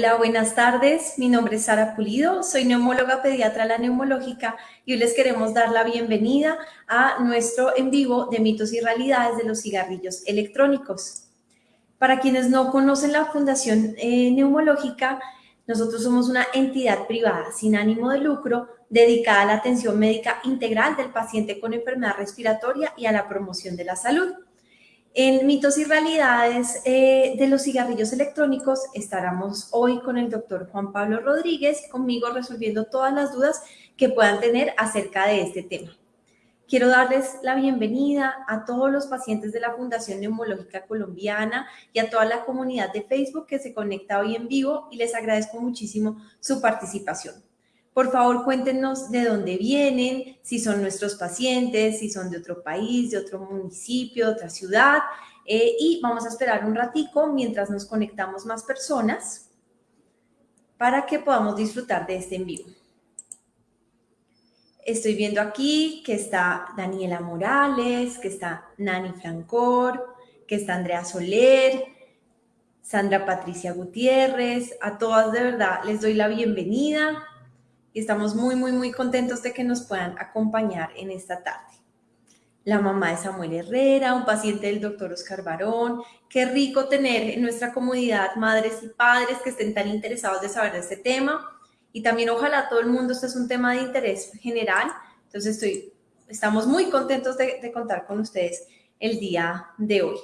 Hola, buenas tardes. Mi nombre es Sara Pulido, soy neumóloga pediatra la neumológica y hoy les queremos dar la bienvenida a nuestro en vivo de mitos y realidades de los cigarrillos electrónicos. Para quienes no conocen la Fundación eh, Neumológica, nosotros somos una entidad privada sin ánimo de lucro dedicada a la atención médica integral del paciente con enfermedad respiratoria y a la promoción de la salud. En mitos y realidades eh, de los cigarrillos electrónicos estaremos hoy con el doctor Juan Pablo Rodríguez, conmigo resolviendo todas las dudas que puedan tener acerca de este tema. Quiero darles la bienvenida a todos los pacientes de la Fundación Neumológica Colombiana y a toda la comunidad de Facebook que se conecta hoy en vivo y les agradezco muchísimo su participación. Por favor, cuéntenos de dónde vienen, si son nuestros pacientes, si son de otro país, de otro municipio, de otra ciudad. Eh, y vamos a esperar un ratico mientras nos conectamos más personas para que podamos disfrutar de este en vivo. Estoy viendo aquí que está Daniela Morales, que está Nani Francor, que está Andrea Soler, Sandra Patricia Gutiérrez. A todas de verdad les doy la bienvenida y estamos muy, muy, muy contentos de que nos puedan acompañar en esta tarde. La mamá de Samuel Herrera, un paciente del doctor Oscar Barón. Qué rico tener en nuestra comunidad madres y padres que estén tan interesados de saber de este tema. Y también ojalá todo el mundo, este es un tema de interés general. Entonces estoy, estamos muy contentos de, de contar con ustedes el día de hoy.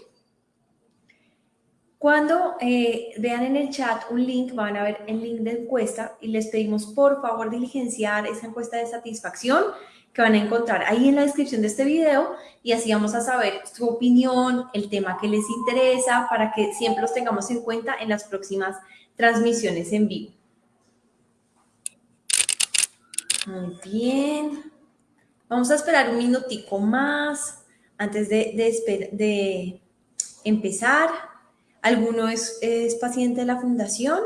Cuando eh, vean en el chat un link, van a ver el link de encuesta y les pedimos por favor diligenciar esa encuesta de satisfacción que van a encontrar ahí en la descripción de este video y así vamos a saber su opinión, el tema que les interesa para que siempre los tengamos en cuenta en las próximas transmisiones en vivo. Muy bien. Vamos a esperar un minutico más antes de, empezar. ¿Alguno es, paciente de la fundación?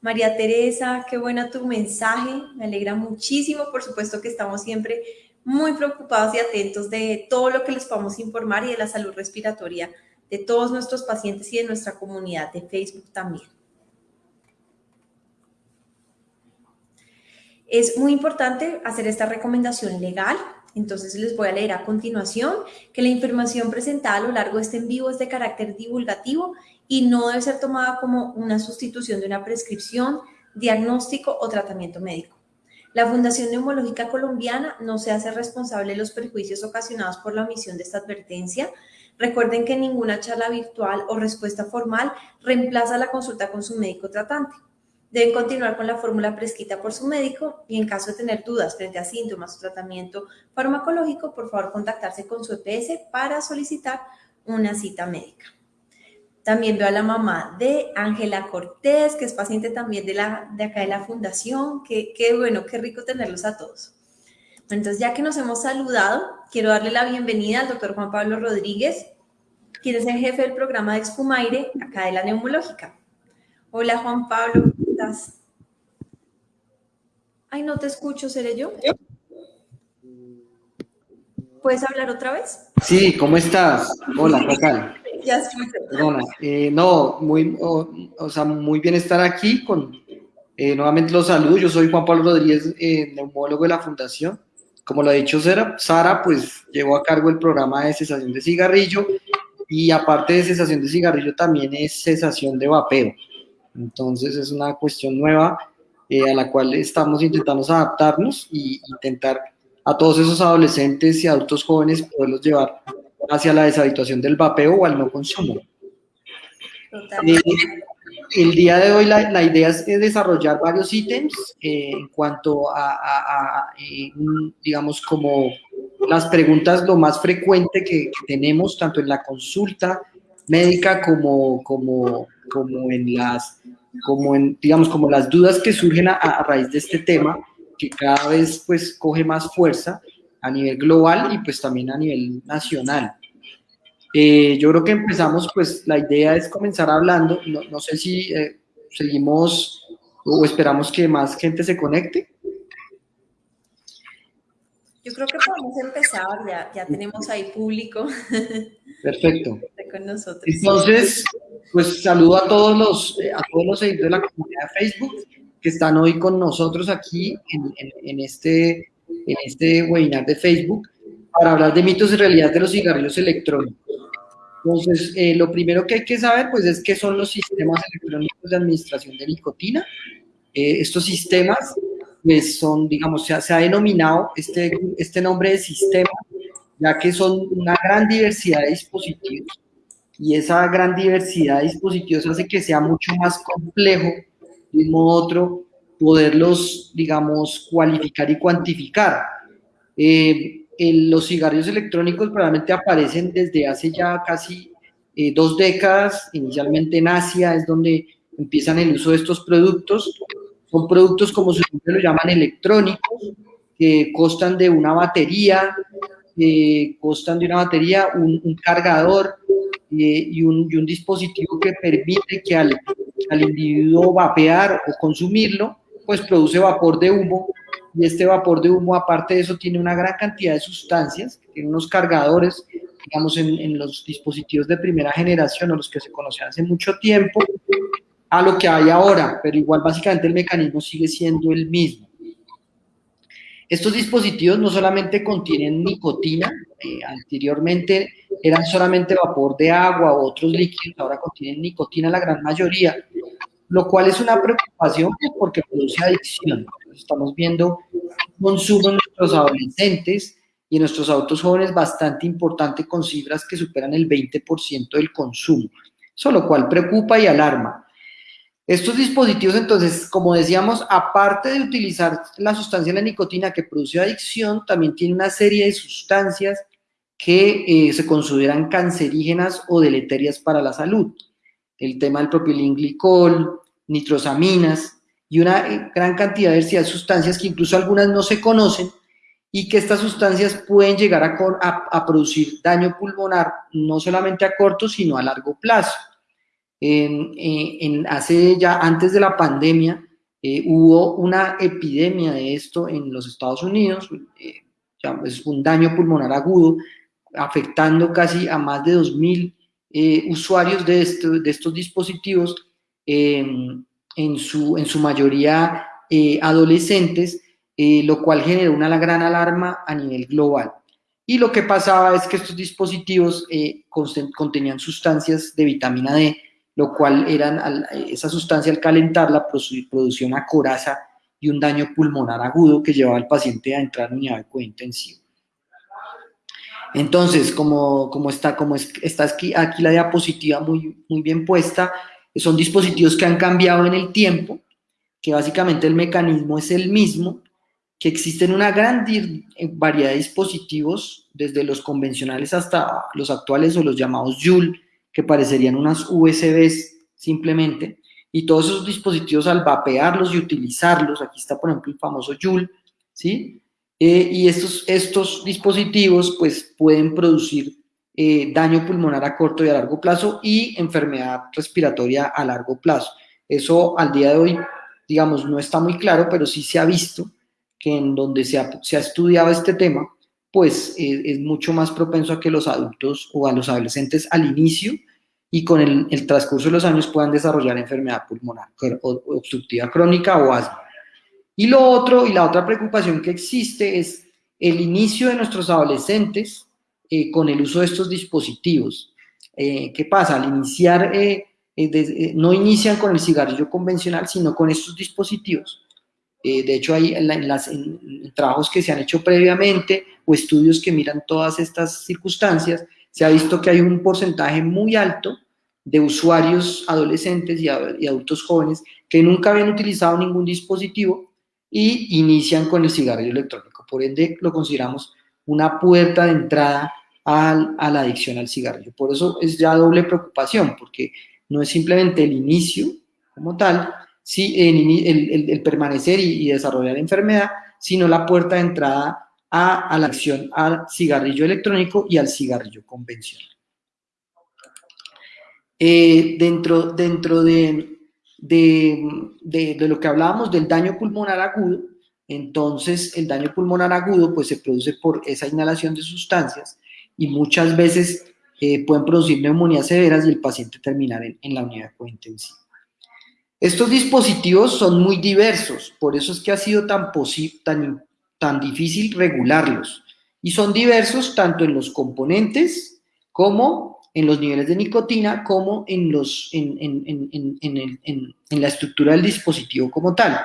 María Teresa, qué buena tu mensaje, me alegra muchísimo, por supuesto que estamos siempre muy preocupados y atentos de todo lo que les podamos informar y de la salud respiratoria de todos nuestros pacientes y de nuestra comunidad de Facebook también. Es muy importante hacer esta recomendación legal entonces les voy a leer a continuación que la información presentada a lo largo de este en vivo es de carácter divulgativo y no debe ser tomada como una sustitución de una prescripción, diagnóstico o tratamiento médico. La Fundación Neumológica Colombiana no se hace responsable de los perjuicios ocasionados por la omisión de esta advertencia. Recuerden que ninguna charla virtual o respuesta formal reemplaza la consulta con su médico tratante. Deben continuar con la fórmula prescrita por su médico y en caso de tener dudas frente a síntomas o tratamiento farmacológico, por favor contactarse con su EPS para solicitar una cita médica. También veo a la mamá de Ángela Cortés, que es paciente también de, la, de acá de la fundación. Qué, qué bueno, qué rico tenerlos a todos. Entonces, ya que nos hemos saludado, quiero darle la bienvenida al doctor Juan Pablo Rodríguez, quien es el jefe del programa de Expumaire acá de la neumológica. Hola Juan Pablo, Ay, no te escucho, ¿seré yo? ¿Puedes hablar otra vez? Sí, ¿cómo estás? Hola, ¿qué Ya escucho. Perdona, eh, no, muy, o, sea, muy bien estar aquí con, eh, nuevamente los saludos, yo soy Juan Pablo Rodríguez, eh, neumólogo de la Fundación. Como lo ha dicho Sara, Sara, pues llevo a cargo el programa de cesación de cigarrillo y aparte de cesación de cigarrillo también es cesación de vapeo. Entonces es una cuestión nueva eh, a la cual estamos intentando adaptarnos y intentar a todos esos adolescentes y adultos jóvenes poderlos llevar hacia la deshabituación del vapeo o al no consumo. Eh, el día de hoy la, idea es desarrollar varios ítems eh, en cuanto a, digamos, como las preguntas lo más frecuente que, tenemos, tanto en la consulta médica como, como, como en las, como en, digamos, como las dudas que surgen a, raíz de este tema, que cada vez pues coge más fuerza a nivel global y pues también a nivel nacional. Eh, yo creo que empezamos, pues la idea es comenzar hablando, no, no sé si eh, seguimos o esperamos que más gente se conecte. Yo creo que podemos empezar, ya, ya tenemos ahí público. Perfecto. con nosotros. Entonces, pues saludo a todos los, a todos los seguidores de la comunidad de Facebook que están hoy con nosotros aquí en, este, en este webinar de Facebook para hablar de mitos y realidades de los cigarrillos electrónicos. Entonces, eh, lo primero que hay que saber, pues, es qué son los sistemas electrónicos de administración de nicotina. Eh, estos sistemas, pues, son, digamos, se ha, se ha denominado este, este nombre de sistema, ya que son una gran diversidad de dispositivos y esa gran diversidad de dispositivos hace que sea mucho más complejo, de un modo u otro, poderlos, digamos, cualificar y cuantificar. Eh, los cigarrillos electrónicos probablemente aparecen desde hace ya casi eh, dos décadas, inicialmente en Asia es donde empiezan el uso de estos productos. Son productos, como su nombre lo llaman, electrónicos, que costan de una batería, que costan de una batería, un, cargador eh, y, un, dispositivo que permite que al, individuo vapear o consumirlo, pues produce vapor de humo y este vapor de humo, aparte de eso, tiene una gran cantidad de sustancias, tiene unos cargadores, digamos, en, los dispositivos de primera generación o los que se conocían hace mucho tiempo, a lo que hay ahora, pero igual básicamente el mecanismo sigue siendo el mismo. Estos dispositivos no solamente contienen nicotina, eh, anteriormente eran solamente vapor de agua o otros líquidos, ahora contienen nicotina la gran mayoría, lo cual es una preocupación pues, porque produce adicción. Estamos viendo consumo en nuestros adolescentes y en nuestros adultos jóvenes bastante importante con cifras que superan el 20% del consumo, eso lo cual preocupa y alarma. Estos dispositivos, entonces, como decíamos, aparte de utilizar la sustancia de la nicotina que produce adicción, también tiene una serie de sustancias que eh, se consideran cancerígenas o deleterias para la salud. El tema del propilenglicol, nitrosaminas y una eh, gran cantidad de sustancias que incluso algunas no se conocen y que estas sustancias pueden llegar a, producir daño pulmonar no solamente a corto, sino a largo plazo. En, hace ya antes de la pandemia eh, hubo una epidemia de esto en los Estados Unidos, eh, es un daño pulmonar agudo, afectando casi a más de 2.000 usuarios de, estos dispositivos Em, en, su, mayoría eh, adolescentes, eh, lo cual generó una gran alarma a nivel global. Y lo que pasaba es que estos dispositivos eh, contenían sustancias de vitamina D, lo cual eran, esa sustancia al calentarla producía una coraza y un daño pulmonar agudo que llevaba al paciente a entrar en unidad de cuidado intensivo. Entonces, como, como está, como está aquí, aquí la diapositiva muy, muy bien puesta, son dispositivos que han cambiado en el tiempo, que básicamente el mecanismo es el mismo, que existen una gran variedad de dispositivos, desde los convencionales hasta los actuales o los llamados Joule, que parecerían unas USBs simplemente, y todos esos dispositivos al vapearlos y utilizarlos, aquí está por ejemplo el famoso Joule, ¿sí? Eh, y estos, estos dispositivos pues pueden producir eh, daño pulmonar a corto y a largo plazo y enfermedad respiratoria a largo plazo. Eso al día de hoy, digamos, no está muy claro, pero sí se ha visto que en donde se ha, estudiado este tema, pues eh, es mucho más propenso a que los adultos o a los adolescentes al inicio y con el, transcurso de los años puedan desarrollar enfermedad pulmonar obstructiva crónica o asma. Y lo otro, y la otra preocupación que existe es el inicio de nuestros adolescentes eh, con el uso de estos dispositivos. Eh, ¿Qué pasa? Al iniciar, eh, no inician con el cigarrillo convencional, sino con estos dispositivos. De hecho, hay trabajos que se han hecho previamente o estudios que miran todas estas circunstancias, se ha visto que hay un porcentaje muy alto de usuarios adolescentes y adultos jóvenes que nunca habían utilizado ningún dispositivo y inician con el cigarrillo electrónico. Por ende, lo consideramos una puerta de entrada a la adicción al cigarrillo. Por eso es ya doble preocupación, porque no es simplemente el inicio como tal, sí, el, permanecer y, desarrollar la enfermedad, sino la puerta de entrada a, la adicción al cigarrillo electrónico y al cigarrillo convencional. Eh, dentro dentro de, de, lo que hablábamos del daño pulmonar agudo, entonces el daño pulmonar agudo pues se produce por esa inhalación de sustancias y muchas veces eh, pueden producir neumonías severas y el paciente terminar en, la unidad cointensiva. Estos dispositivos son muy diversos, por eso es que ha sido tan, tan, tan difícil regularlos. Y son diversos tanto en los componentes como en los niveles de nicotina, como en, los, en, en la estructura del dispositivo como tal.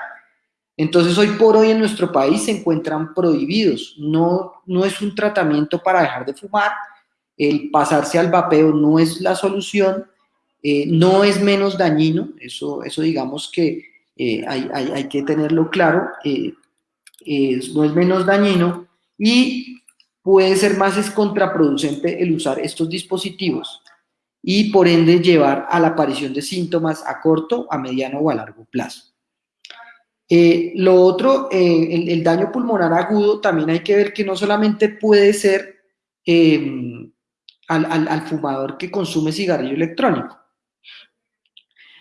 Entonces, hoy por hoy en nuestro país se encuentran prohibidos. No, no es un tratamiento para dejar de fumar. El pasarse al vapeo no es la solución. Eh, no es menos dañino. Eso, eso digamos que eh, hay, hay, que tenerlo claro. Eh, no es menos dañino y puede ser más es contraproducente el usar estos dispositivos y por ende llevar a la aparición de síntomas a corto, a mediano o a largo plazo. Lo otro, eh, el, daño pulmonar agudo, también hay que ver que no solamente puede ser em, al, fumador que consume cigarrillo electrónico.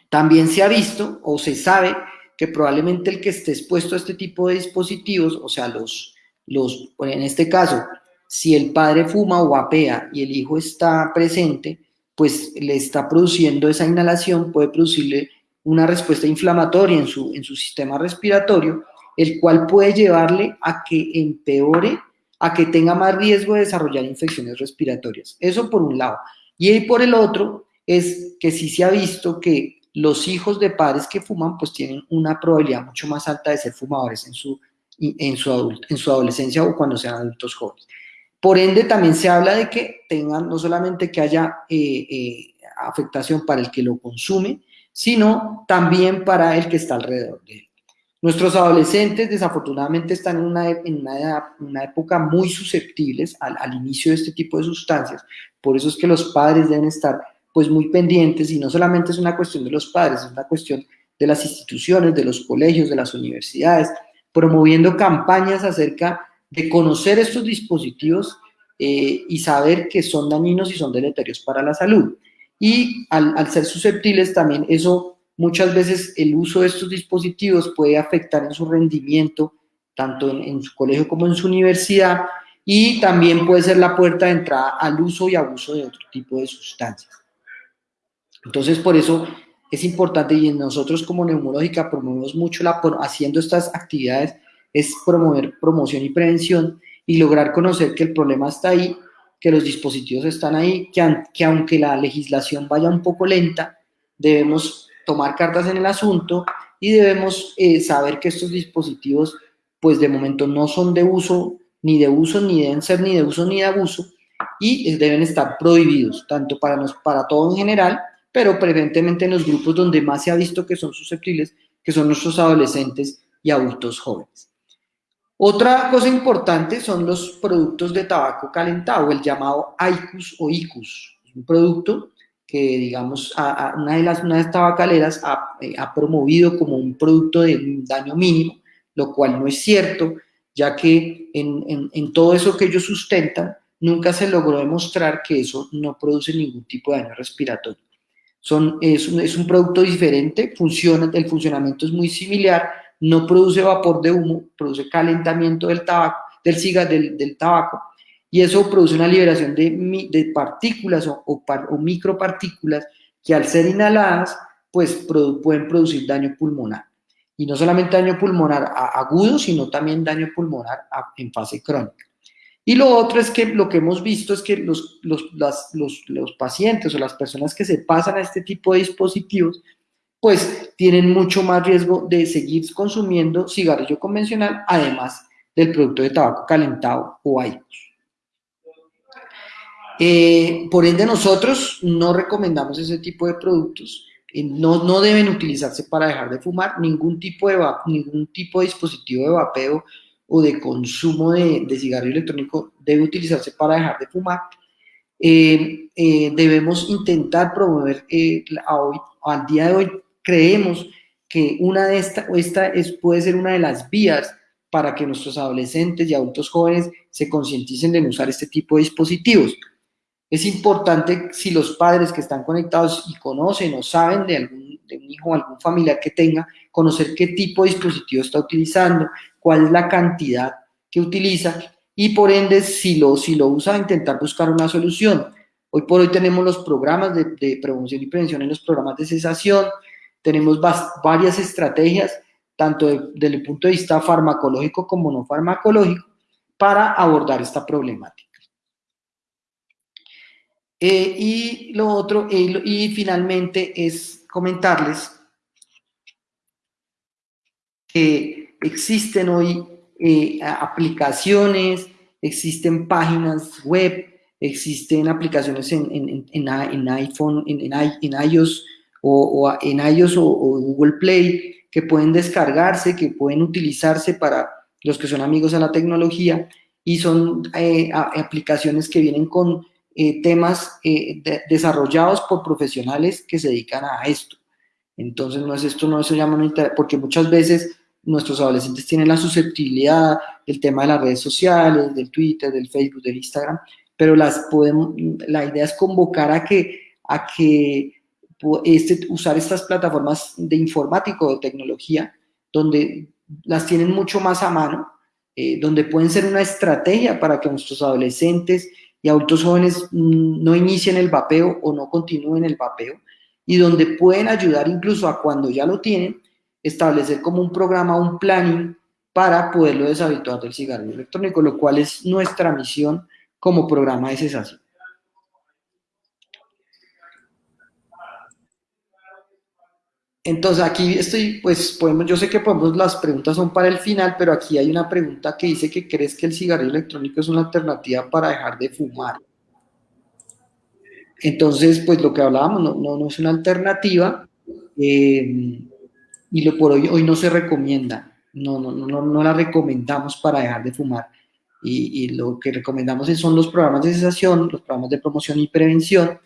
También se ha visto o se sabe que probablemente el que esté expuesto a este tipo de dispositivos, o sea, los, los, en este caso, si el padre fuma o vapea y el hijo está presente, pues le está produciendo esa inhalación, puede producirle una respuesta inflamatoria en su, en su sistema respiratorio, el cual puede llevarle a que empeore, a que tenga más riesgo de desarrollar infecciones respiratorias. Eso por un lado. Y por el otro es que sí se ha visto que los hijos de padres que fuman pues tienen una probabilidad mucho más alta de ser fumadores en su, en su, en su adolescencia o cuando sean adultos jóvenes. Por ende, también se habla de que tengan, no solamente que haya eh, eh, afectación para el que lo consume, sino también para el que está alrededor de él. Nuestros adolescentes desafortunadamente están en una, en una, época muy susceptibles al, inicio de este tipo de sustancias, por eso es que los padres deben estar pues muy pendientes y no solamente es una cuestión de los padres, es una cuestión de las instituciones, de los colegios, de las universidades, promoviendo campañas acerca de conocer estos dispositivos eh, y saber que son dañinos y son deleterios para la salud y al, ser susceptibles también eso muchas veces el uso de estos dispositivos puede afectar en su rendimiento tanto en, su colegio como en su universidad y también puede ser la puerta de entrada al uso y abuso de otro tipo de sustancias. Entonces, por eso es importante y nosotros como neumológica promovemos mucho la, haciendo estas actividades, es promover promoción y prevención y lograr conocer que el problema está ahí que los dispositivos están ahí, que, que aunque la legislación vaya un poco lenta, debemos tomar cartas en el asunto y debemos eh, saber que estos dispositivos, pues de momento no son de uso, ni de uso, ni deben ser ni de uso ni de abuso, y deben estar prohibidos, tanto para, nos, para todo en general, pero preferentemente en los grupos donde más se ha visto que son susceptibles, que son nuestros adolescentes y adultos jóvenes. Otra cosa importante son los productos de tabaco calentado, el llamado ICUS o ICUS. Un producto que, digamos, una, de las, una tabacaleras eh, ha, promovido como un producto de daño mínimo, lo cual no es cierto, ya que en, todo eso que ellos sustentan, nunca se logró demostrar que eso no produce ningún tipo de daño respiratorio. Es, un, producto diferente, funciona, el funcionamiento es muy similar, no produce vapor de humo, produce calentamiento del tabaco, del cigarro, del, tabaco, y eso produce una liberación de, partículas o, micropartículas que al ser inhaladas, pues pueden producir daño pulmonar. Y no solamente daño pulmonar agudo, sino también daño pulmonar en fase crónica. Y lo otro es que lo que hemos visto es que los, los, los pacientes o las personas que se pasan a este tipo de dispositivos pues tienen mucho más riesgo de seguir consumiendo cigarrillo convencional, además del producto de tabaco calentado o IQOS. Eh, por ende, nosotros no recomendamos ese tipo de productos. Eh, no, no, deben utilizarse para dejar de fumar. Ningún tipo de, ningún tipo de dispositivo de vapeo o de consumo de, cigarrillo electrónico debe utilizarse para dejar de fumar. Eh, debemos intentar promover hoy, al día de hoy creemos que una de esta, esta es, puede ser una de las vías para que nuestros adolescentes y adultos jóvenes se concienticen de usar este tipo de dispositivos. Es importante si los padres que están conectados y conocen o saben de, algún, de un hijo o algún familiar que tenga, conocer qué tipo de dispositivo está utilizando, cuál es la cantidad que utiliza y por ende si lo, si lo usa intentar buscar una solución. Hoy por hoy tenemos los programas de, prevención y prevención en los programas de cesación, tenemos varias estrategias, tanto desde el punto de vista farmacológico como no farmacológico, para abordar esta problemática. Eh, y lo otro, eh, y finalmente es comentarles que existen hoy eh, aplicaciones, existen páginas web, existen aplicaciones en, en, en, iPhone, en, iOS o, en iOS o, Google Play que pueden descargarse, que pueden utilizarse para los que son amigos de la tecnología y son aplicaciones que vienen con eh, temas eh, desarrollados por profesionales que se dedican a esto. Entonces, no es esto, no se llama, porque muchas veces nuestros adolescentes tienen la susceptibilidad del tema de las redes sociales, del Twitter, del Facebook, del Instagram, pero las podemos, la idea es convocar a que, a que este, usar estas plataformas de informático, de tecnología, donde las tienen mucho más a mano, eh, donde pueden ser una estrategia para que nuestros adolescentes y adultos jóvenes mm, no inicien el vapeo o no continúen el vapeo y donde pueden ayudar incluso a cuando ya lo tienen, establecer como un programa, un planning para poderlo deshabituar del cigarrillo electrónico, lo cual es nuestra misión como programa de cesación. Entonces aquí estoy, pues podemos, yo sé que podemos, las preguntas son para el final, pero aquí hay una pregunta que dice que crees que el cigarrillo electrónico es una alternativa para dejar de fumar. Entonces, pues lo que hablábamos no, no, es una alternativa eh, y lo por hoy, hoy no se recomienda, no, no, no, no la recomendamos para dejar de fumar. Y, y lo que recomendamos son los programas de cesación, los programas de promoción y prevención,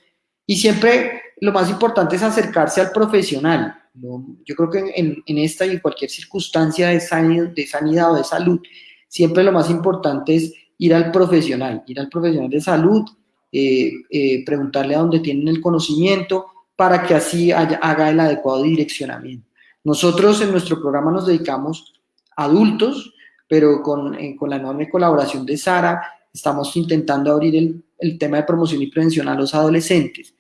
y siempre lo más importante es acercarse al profesional, yo creo que en, esta y en cualquier circunstancia de sanidad, de sanidad o de salud, siempre lo más importante es ir al profesional, ir al profesional de salud, eh, eh, preguntarle a dónde tienen el conocimiento para que así haga el adecuado direccionamiento. Nosotros en nuestro programa nos dedicamos a adultos, pero con, eh, la enorme colaboración de Sara estamos intentando abrir el, tema de promoción y prevención a los adolescentes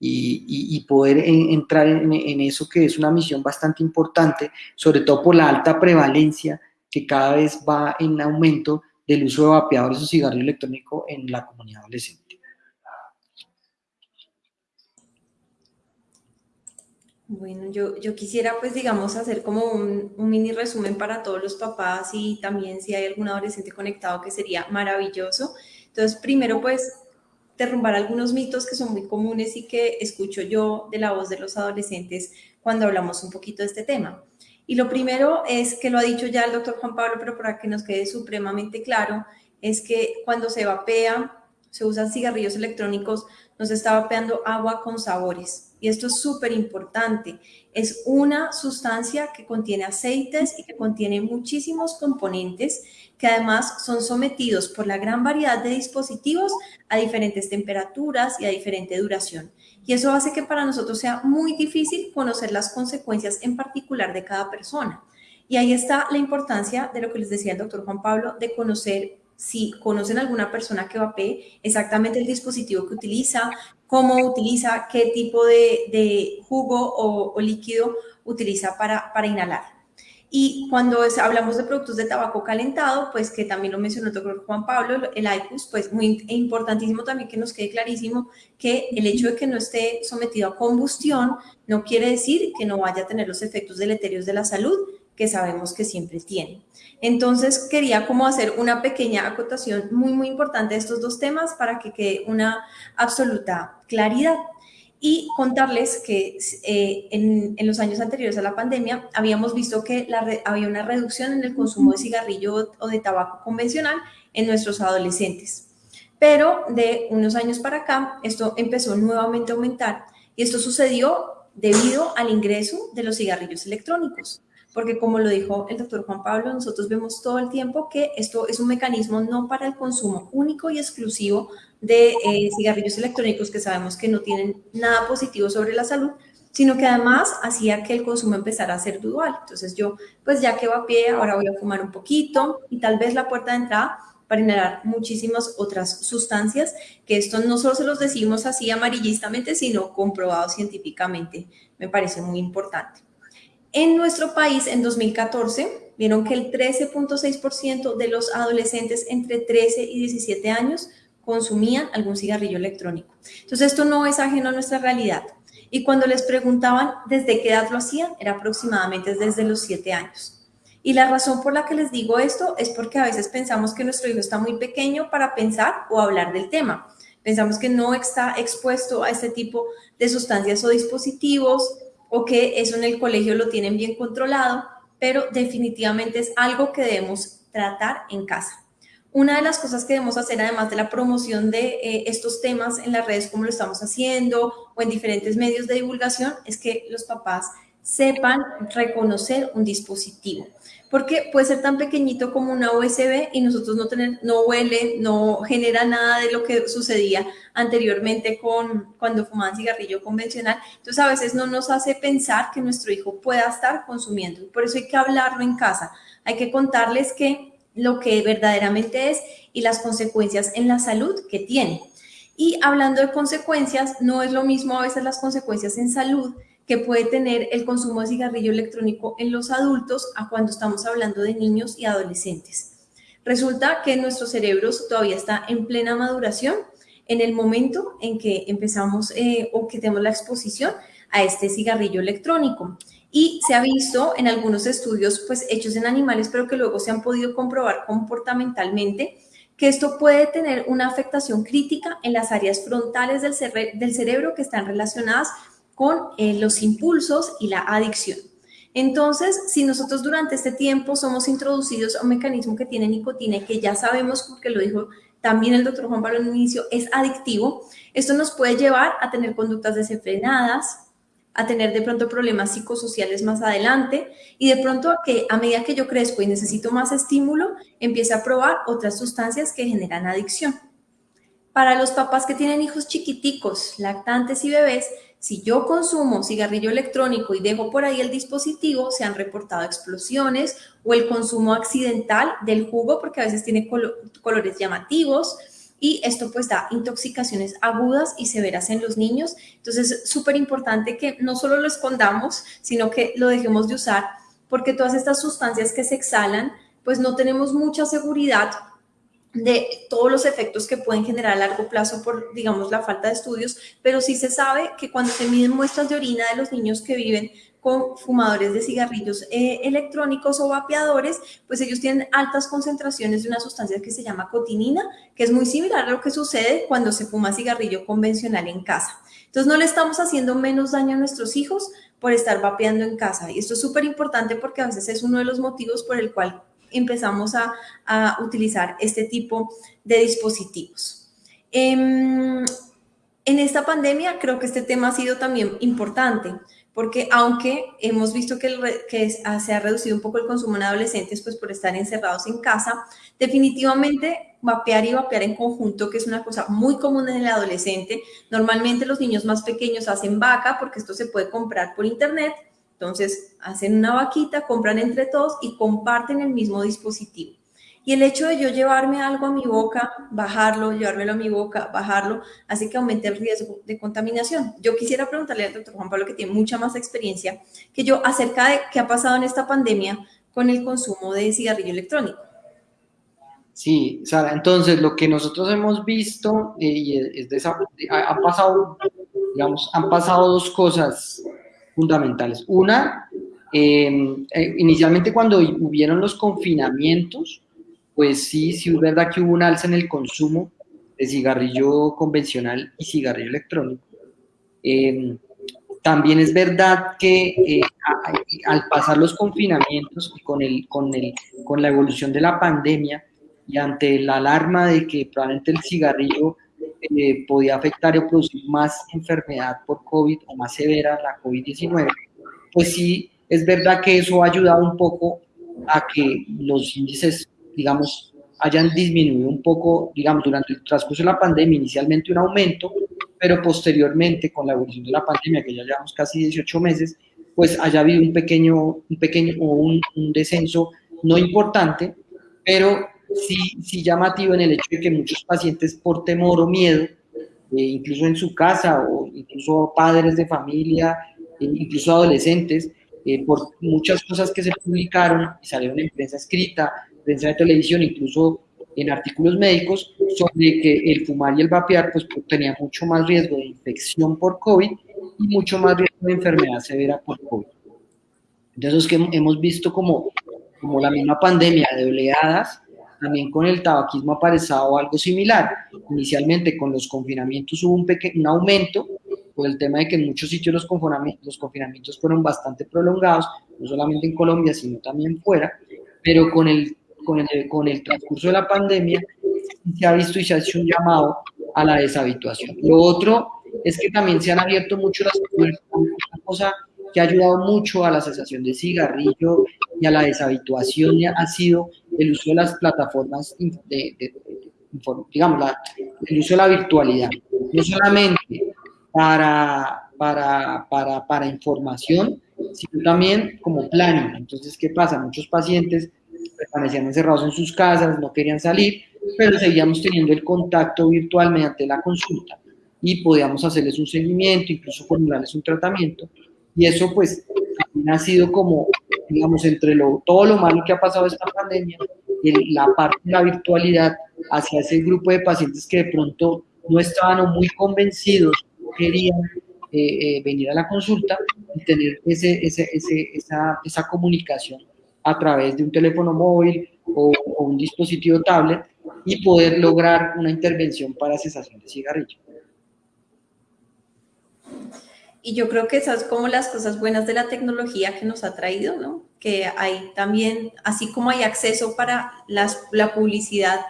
y, poder entrar en, eso que es una misión bastante importante, sobre todo por la alta prevalencia que cada vez va en aumento del uso de vapeadores o cigarrillo electrónico en la comunidad adolescente. Bueno, yo, yo quisiera pues digamos hacer como un, mini resumen para todos los papás y también si hay algún adolescente conectado que sería maravilloso. Entonces, primero pues derrumbar algunos mitos que son muy comunes y que escucho yo de la voz de los adolescentes cuando hablamos un poquito de este tema. Y lo primero es que lo ha dicho ya el doctor Juan Pablo, pero para que nos quede supremamente claro, es que cuando se vapea, se usan cigarrillos electrónicos, nos está vapeando agua con sabores. Y esto es súper importante. Es una sustancia que contiene aceites y que contiene muchísimos componentes que además son sometidos por la gran variedad de dispositivos a diferentes temperaturas y a diferente duración. Y eso hace que para nosotros sea muy difícil conocer las consecuencias en particular de cada persona. Y ahí está la importancia de lo que les decía el doctor Juan Pablo, de conocer si conocen alguna persona que vapee, exactamente el dispositivo que utiliza, cómo utiliza, qué tipo de, jugo o, líquido utiliza para, para inhalar. Y cuando hablamos de productos de tabaco calentado, pues que también lo mencionó el doctor Juan Pablo, el IQUS, pues muy importantísimo también que nos quede clarísimo que el hecho de que no esté sometido a combustión no quiere decir que no vaya a tener los efectos deleterios de la salud que sabemos que siempre tiene. Entonces quería como hacer una pequeña acotación muy, muy importante de estos dos temas para que quede una absoluta claridad y contarles que eh, en, los años anteriores a la pandemia habíamos visto que había una reducción en el consumo de cigarrillo o de tabaco convencional en nuestros adolescentes. Pero de unos años para acá, esto empezó nuevamente a aumentar y esto sucedió debido al ingreso de los cigarrillos electrónicos porque como lo dijo el doctor Juan Pablo, nosotros vemos todo el tiempo que esto es un mecanismo no para el consumo único y exclusivo de eh, cigarrillos electrónicos que sabemos que no tienen nada positivo sobre la salud, sino que además hacía que el consumo empezara a ser dual. Entonces yo, pues ya que va a pie, ahora voy a fumar un poquito y tal vez la puerta de entrada para inhalar muchísimas otras sustancias, que esto no solo se los decimos así amarillistamente, sino comprobado científicamente. Me parece muy importante. En nuestro país, en 2014, vieron que el 13.6% de los adolescentes entre 13 y 17 años consumían algún cigarrillo electrónico. Entonces, esto no es ajeno a nuestra realidad. Y cuando les preguntaban desde qué edad lo hacían, era aproximadamente desde los 7 años. Y la razón por la que les digo esto es porque a veces pensamos que nuestro hijo está muy pequeño para pensar o hablar del tema. Pensamos que no está expuesto a este tipo de sustancias o dispositivos o que eso en el colegio lo tienen bien controlado, pero definitivamente es algo que debemos tratar en casa. Una de las cosas que debemos hacer, además de la promoción de eh, estos temas en las redes como lo estamos haciendo o en diferentes medios de divulgación, es que los papás sepan reconocer un dispositivo porque puede ser tan pequeñito como una USB y nosotros no tener, no huele, no genera nada de lo que sucedía anteriormente con cuando fumaban cigarrillo convencional. Entonces a veces no nos hace pensar que nuestro hijo pueda estar consumiendo. Por eso hay que hablarlo en casa. Hay que contarles que lo que verdaderamente es y las consecuencias en la salud que tiene. Y hablando de consecuencias, no es lo mismo a veces las consecuencias en salud que puede tener el consumo de cigarrillo electrónico en los adultos a cuando estamos hablando de niños y adolescentes. Resulta que nuestro cerebro todavía está en plena maduración en el momento en que empezamos eh, o que tenemos la exposición a este cigarrillo electrónico. Y se ha visto en algunos estudios pues, hechos en animales, pero que luego se han podido comprobar comportamentalmente que esto puede tener una afectación crítica en las áreas frontales del, del cerebro que están relacionadas con eh, los impulsos y la adicción. Entonces, si nosotros durante este tiempo somos introducidos a un mecanismo que tiene nicotina y que ya sabemos, porque lo dijo también el doctor Juan Pablo en un inicio, es adictivo, esto nos puede llevar a tener conductas desenfrenadas, a tener de pronto problemas psicosociales más adelante y de pronto a que a medida que yo crezco y necesito más estímulo, empiece a probar otras sustancias que generan adicción. Para los papás que tienen hijos chiquiticos, lactantes y bebés, si yo consumo cigarrillo electrónico y dejo por ahí el dispositivo, se han reportado explosiones o el consumo accidental del jugo porque a veces tiene colores llamativos y esto pues da intoxicaciones agudas y severas en los niños. Entonces es súper importante que no solo lo escondamos, sino que lo dejemos de usar porque todas estas sustancias que se exhalan pues no tenemos mucha seguridad de todos los efectos que pueden generar a largo plazo por, digamos, la falta de estudios, pero sí se sabe que cuando se miden muestras de orina de los niños que viven con fumadores de cigarrillos eh, electrónicos o vapeadores, pues ellos tienen altas concentraciones de una sustancia que se llama cotinina, que es muy similar a lo que sucede cuando se fuma cigarrillo convencional en casa. Entonces no le estamos haciendo menos daño a nuestros hijos por estar vapeando en casa. Y esto es súper importante porque a veces es uno de los motivos por el cual empezamos a, utilizar este tipo de dispositivos. Em, en esta pandemia creo que este tema ha sido también importante, porque aunque hemos visto que, se ha reducido un poco el consumo en adolescentes pues por estar encerrados en casa, definitivamente vapear y vapear en conjunto, que es una cosa muy común en el adolescente, normalmente los niños más pequeños hacen vaca porque esto se puede comprar por internet, entonces, hacen una vaquita, compran entre todos y comparten el mismo dispositivo. Y el hecho de yo llevarme algo a mi boca, bajarlo, llevármelo a mi boca, bajarlo, hace que aumente el riesgo de contaminación. Yo quisiera preguntarle al doctor Juan Pablo, que tiene mucha más experiencia que yo, acerca de qué ha pasado en esta pandemia con el consumo de cigarrillo electrónico. Sí, Sara, entonces lo que nosotros hemos visto eh, y es de esa, ha pasado, digamos, han pasado dos cosas fundamentales. Una, em, eh, inicialmente cuando hubieron los confinamientos, pues sí, sí es verdad que hubo un alza en el consumo de cigarrillo convencional y cigarrillo electrónico. Em, también es verdad que eh, al pasar los confinamientos y con, el, con, el, con la evolución de la pandemia y ante la alarma de que probablemente el cigarrillo eh, podía afectar o producir más enfermedad por COVID o más severa la COVID-19, pues sí, es verdad que eso ha ayudado un poco a que los índices, digamos, hayan disminuido un poco, digamos, durante el transcurso de la pandemia, inicialmente un aumento, pero posteriormente con la evolución de la pandemia, que ya llevamos casi 18 meses, pues haya habido un pequeño, un pequeño o un, un descenso no importante, pero sí, sí llamativo en el hecho de que muchos pacientes por temor o miedo, eh, incluso en su casa o incluso padres de familia, eh, incluso adolescentes, eh, por muchas cosas que se publicaron y salieron en prensa escrita, prensa de televisión, incluso en artículos médicos, sobre que el fumar y el vapear pues, tenía mucho más riesgo de infección por COVID y mucho más riesgo de enfermedad severa por COVID. Entonces, que hemos visto como, como la misma pandemia de oleadas, también con el tabaquismo ha aparecido algo similar. Inicialmente con los confinamientos hubo un, un aumento por el tema de que en muchos sitios los confinamientos, los confinamientos fueron bastante prolongados, no solamente en Colombia, sino también fuera, pero con el, con el, con el transcurso de la pandemia se ha visto y se ha hecho un llamado a la deshabituación. Lo otro es que también se han abierto mucho las una cosa que ha ayudado mucho a la cesación de cigarrillo y a la deshabituación ha sido el uso de las plataformas, de, digamos, el uso de la virtualidad. No solamente para, para, para, para información, sino también como planning. Entonces, ¿qué pasa? Muchos pacientes permanecían encerrados en sus casas, no querían salir, pero seguíamos teniendo el contacto virtual mediante la consulta y podíamos hacerles un seguimiento, incluso formularles un tratamiento. Y eso pues ha sido como, digamos, entre todo lo malo que ha pasado esta pandemia, la parte de la virtualidad hacia ese grupo de pacientes que de pronto no estaban muy convencidos, querían eh, eh, venir a la consulta y tener esa, comunicación a través de un teléfono móvil o, o, un dispositivo tablet y poder lograr una intervención para cesación de cigarrillo. Y yo creo que esas como las cosas buenas de la tecnología que nos ha traído, ¿no? Que hay también, así como hay acceso para las, la publicidad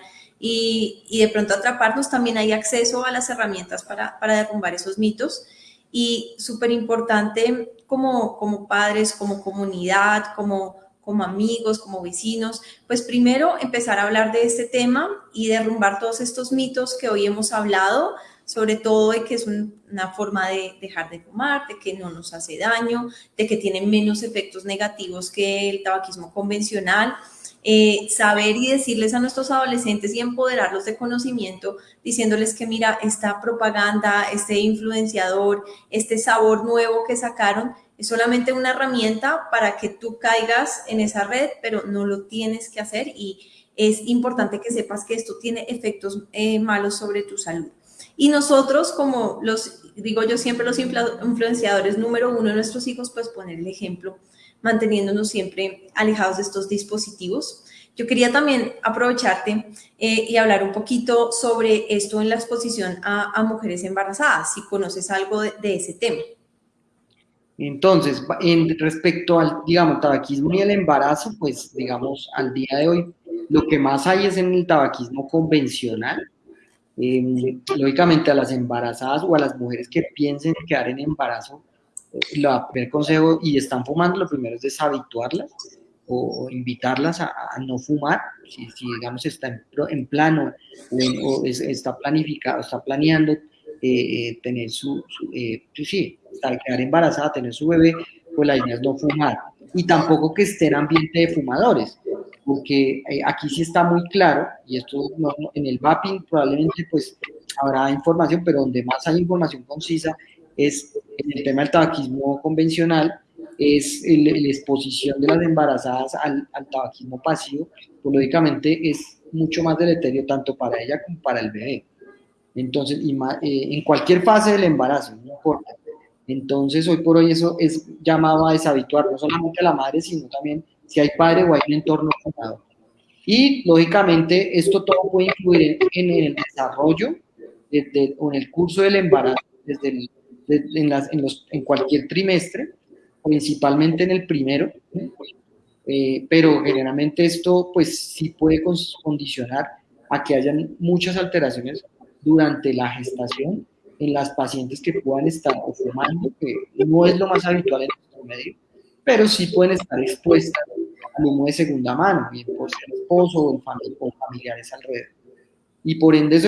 y, y, de pronto atraparnos, también hay acceso a las herramientas para, para derrumbar esos mitos. Y súper importante como, como padres, como comunidad, como, como amigos, como vecinos, pues primero empezar a hablar de este tema y derrumbar todos estos mitos que hoy hemos hablado, sobre todo de que es una forma de dejar de fumar, de que no nos hace daño, de que tiene menos efectos negativos que el tabaquismo convencional. Eh, saber y decirles a nuestros adolescentes y empoderarlos de conocimiento, diciéndoles que mira, esta propaganda, este influenciador, este sabor nuevo que sacaron, es solamente una herramienta para que tú caigas en esa red, pero no lo tienes que hacer y es importante que sepas que esto tiene efectos eh, malos sobre tu salud. Y nosotros, como los, digo yo siempre, los influenciadores número uno de nuestros hijos, pues poner el ejemplo, manteniéndonos siempre alejados de estos dispositivos. Yo quería también aprovecharte eh, y hablar un poquito sobre esto en la exposición a, mujeres embarazadas, si conoces algo de, ese tema. Entonces, en, respecto al, digamos, tabaquismo y el embarazo, pues, digamos, al día de hoy, lo que más hay es en el tabaquismo convencional, Em, lógicamente a las embarazadas o a las mujeres que piensen quedar en embarazo, eh, el primer consejo y están fumando, lo primero es deshabituarlas o, invitarlas a, no fumar, si, digamos está en, plano o, está planificado, está planeando eh, eh, tener su, su pues sí, quedar embarazada, tener su bebé, pues la idea es no fumar. Y tampoco que esté en ambiente de fumadores porque eh, aquí sí está muy claro, y esto en el mapping probablemente pues habrá información, pero donde más hay información concisa es en el tema del tabaquismo convencional, es la exposición de las embarazadas al, tabaquismo pasivo, pues lógicamente es mucho más deleterio tanto para ella como para el bebé. Entonces, eh, en cualquier fase del embarazo, no importa. Entonces, hoy por hoy eso es llamado a deshabituar no solamente a la madre, sino también si hay padre o hay un entorno fundador. Y lógicamente esto todo puede influir en, el desarrollo o en el curso del embarazo desde en, las, en, los, en, cualquier trimestre, principalmente en el primero, eh, pero generalmente esto pues sí puede condicionar a que hayan muchas alteraciones durante la gestación en las pacientes que puedan estar fumando, que no es lo más habitual en nuestro medio, pero sí pueden estar expuestas al humo de segunda mano, bien por ser esposo o, familiares alrededor. Y por ende,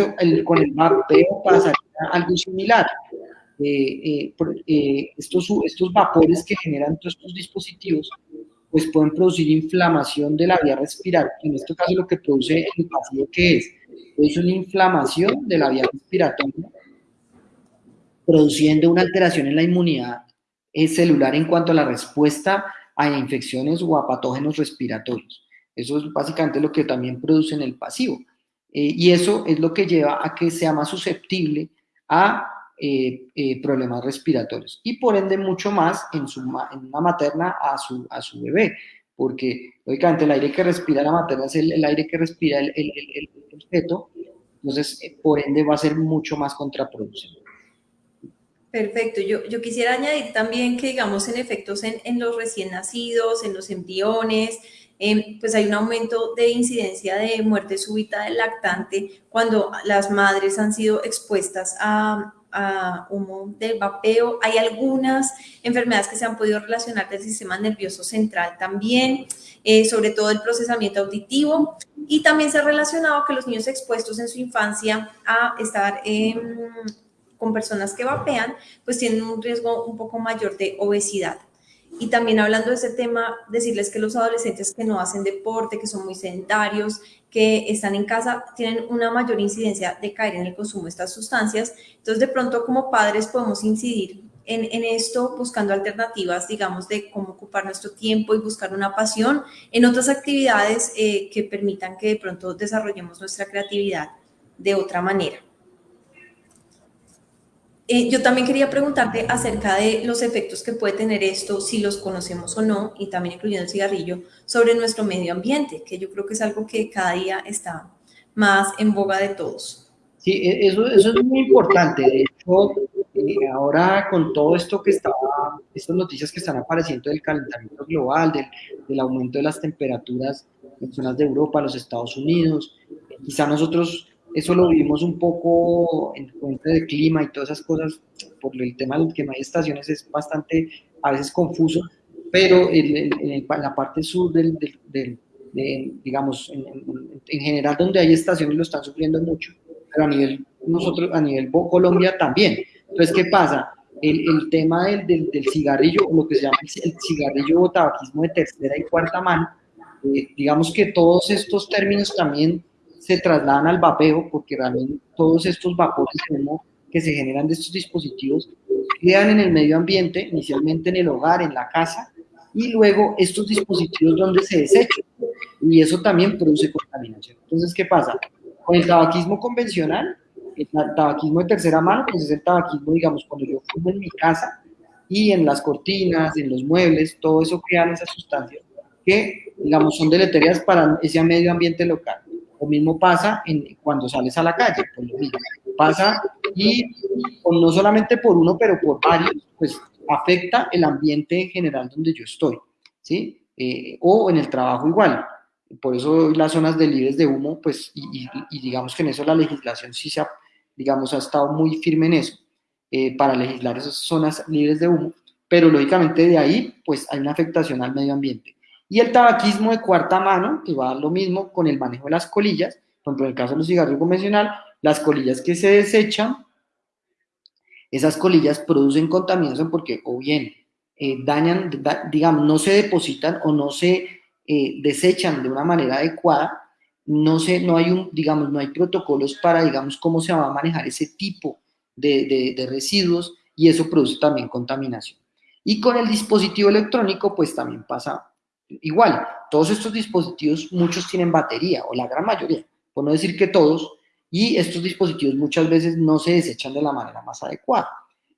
con el vapeo pasaría algo similar. Eh, eh, eh, estos, vapores que generan todos estos dispositivos pues pueden producir inflamación de la vía respiratoria. En este caso lo que produce el pasivo, ¿qué es? Es una inflamación de la vía respiratoria, produciendo una alteración en la inmunidad eh, celular en cuanto a la respuesta a infecciones o a patógenos respiratorios. Eso es básicamente lo que también produce en el pasivo. Eh, y eso es lo que lleva a que sea más susceptible a eh, eh, problemas respiratorios y por ende mucho más en, su, en una materna a su, a su bebé, porque lógicamente el aire que respira la materna es el, aire que respira el, el, el, entonces por ende va a ser mucho más contraproducente. Perfecto. Yo, yo, quisiera añadir también que, digamos, en efectos en, en los recién nacidos, en los embriones, Em, pues hay un aumento de incidencia de muerte súbita del lactante cuando las madres han sido expuestas a, humo del vapeo. Hay algunas enfermedades que se han podido relacionar del sistema nervioso central también, eh, sobre todo el procesamiento auditivo. Y también se ha relacionado que los niños expuestos en su infancia a estar con personas que vapean, pues tienen un riesgo un poco mayor de obesidad. Y también hablando de ese tema, decirles que los adolescentes que no hacen deporte, que son muy sedentarios, que están en casa, tienen una mayor incidencia de caer en el consumo de estas sustancias. Entonces, de pronto, como padres podemos incidir en, esto buscando alternativas, digamos, de cómo ocupar nuestro tiempo y buscar una pasión en otras actividades eh, que permitan que de pronto desarrollemos nuestra creatividad de otra manera. Eh, yo también quería preguntarte acerca de los efectos que puede tener esto, si los conocemos o no, y también incluyendo el cigarrillo, sobre nuestro medio ambiente, que yo creo que es algo que cada día está más en boga de todos. Sí, e, eso, eso es muy importante. De hecho, eh, ahora con todo esto que está, estas noticias que están apareciendo del calentamiento global, del, del aumento de las temperaturas en zonas de Europa, los Estados Unidos, quizá nosotros eso lo vivimos un poco en cuenta de clima y todas esas cosas, por el tema de que no hay estaciones es bastante, a veces confuso, pero en, la parte sur del, digamos, en, general donde hay estaciones lo están sufriendo mucho, pero a nivel, nosotros, a nivel Colombia también. Entonces, ¿qué pasa? El, tema del, del, cigarrillo, lo que se llama el cigarrillo o tabaquismo de tercera y cuarta mano, eh, digamos que todos estos términos también se trasladan al vapeo, porque realmente todos estos vapores que se generan de estos dispositivos quedan en el medio ambiente, inicialmente en el hogar, en la casa, y luego estos dispositivos donde se desechan. Y eso también produce contaminación. Entonces, ¿qué pasa? Con el tabaquismo convencional, el tabaquismo de tercera mano, pues es el tabaquismo, digamos, cuando yo fumo en mi casa y en las cortinas, en los muebles, todo eso crean esas sustancias que, digamos, son deleterias para ese medio ambiente local. Lo mismo pasa cuando sales a la calle, pues lo mismo. Pasa y no solamente por uno, pero por varios, pues afecta el ambiente en general donde yo estoy, ¿sí? Eh, o en el trabajo igual. Por eso las zonas de libres de humo, pues, y, digamos que en eso la legislación sí se ha, digamos, ha estado muy firme en eso, eh, para legislar esas zonas libres de humo, pero lógicamente de ahí, pues, hay una afectación al medio ambiente. Y el tabaquismo de cuarta mano, que va lo mismo con el manejo de las colillas, por ejemplo, en el caso de los cigarrillos convencional, las colillas que se desechan, esas colillas producen contaminación porque o bien eh, dañan, digamos, no se depositan o no se eh, desechan de una manera adecuada, no, se, no hay digamos, no hay protocolos para, digamos, cómo se va a manejar ese tipo de, de residuos y eso produce también contaminación. Y con el dispositivo electrónico, pues también pasa Igual, todos estos dispositivos, muchos tienen batería, o la gran mayoría, por no decir que todos, y estos dispositivos muchas veces no se desechan de la manera más adecuada.